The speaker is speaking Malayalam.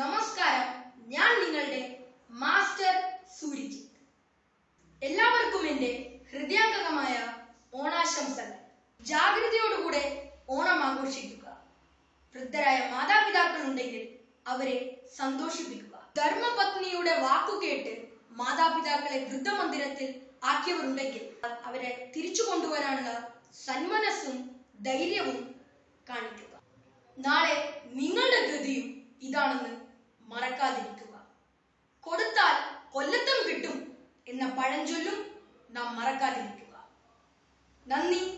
നമസ്കാരം. ഞാൻ നിങ്ങളുടെ മാസ്റ്റർ സൂര്യജിത്ത് എല്ലാവർക്കും എന്റെ ഹൃദയാംഗമായ ഓണാശംസകൾ. ജാഗ്രതയോടുകൂടെ ഓണം ആഘോഷിക്കുക. വൃദ്ധരായ മാതാപിതാക്കൾ ഉണ്ടെങ്കിൽ അവരെ സന്തോഷിപ്പിക്കുക. ധർമ്മപത്നിയുടെ വാക്കുകേട്ട് മാതാപിതാക്കളെ വൃദ്ധമന്ദിരത്തിൽ ആക്കിയവരുണ്ടെങ്കിൽ അവരെ തിരിച്ചു കൊണ്ടുവരാനുള്ള സന്മനസ്സും ധൈര്യവും കാണിക്കുക. നാളെ ഗതിയും ഇതാണെന്ന് മറക്കാതിരിക്കുക. കൊടുത്താൽ കൊല്ലത്തും കിട്ടും എന്ന പഴഞ്ചൊല്ലും നാം മറക്കാതിരിക്കുക. നന്ദി.